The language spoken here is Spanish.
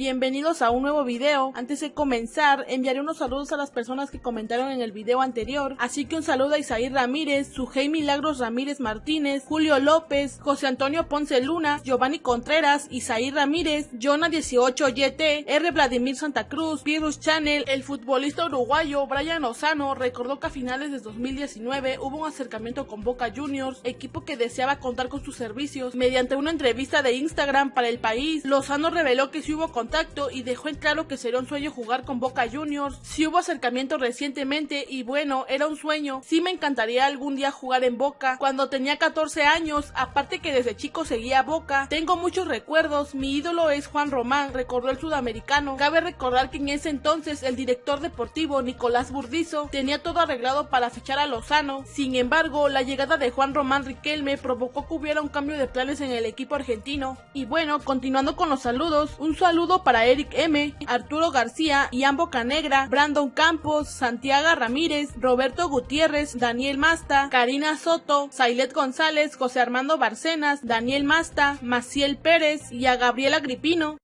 bienvenidos a un nuevo video. Antes de comenzar, enviaré unos saludos a las personas que comentaron en el video anterior, así que un saludo a Isaí Ramírez, Sujei Milagros Ramírez Martínez, Julio López, José Antonio Ponce Luna, Giovanni Contreras, Isaí Ramírez, Jonah18YT, R. Vladimir Santa Cruz, Virus Channel, el futbolista uruguayo Brian Lozano recordó que a finales de 2019 hubo un acercamiento con Boca Juniors, equipo que deseaba contar con sus servicios. Mediante una entrevista de Instagram para el país, Lozano reveló que sí hubo contacto y dejó en claro que sería un sueño jugar con Boca Juniors. Sí hubo acercamiento recientemente y bueno, era un sueño. Sí me encantaría algún día jugar en Boca. Cuando tenía 14 años, aparte que desde chico seguía Boca, tengo muchos recuerdos. Mi ídolo es Juan Román, recordó el sudamericano. Cabe recordar que en ese entonces el director deportivo Nicolás Burdizo tenía todo arreglado para fichar a Lozano. Sin embargo, la llegada de Juan Román Riquelme provocó que hubiera un cambio de planes en el equipo argentino. Y bueno, continuando con los saludos, un para Eric M, Arturo García, Ian Bocanegra, Brandon Campos, Santiago Ramírez, Roberto Gutiérrez, Daniel Masta, Karina Soto, Sailet González, José Armando Barcenas, Daniel Masta, Maciel Pérez y a Gabriela Gripino.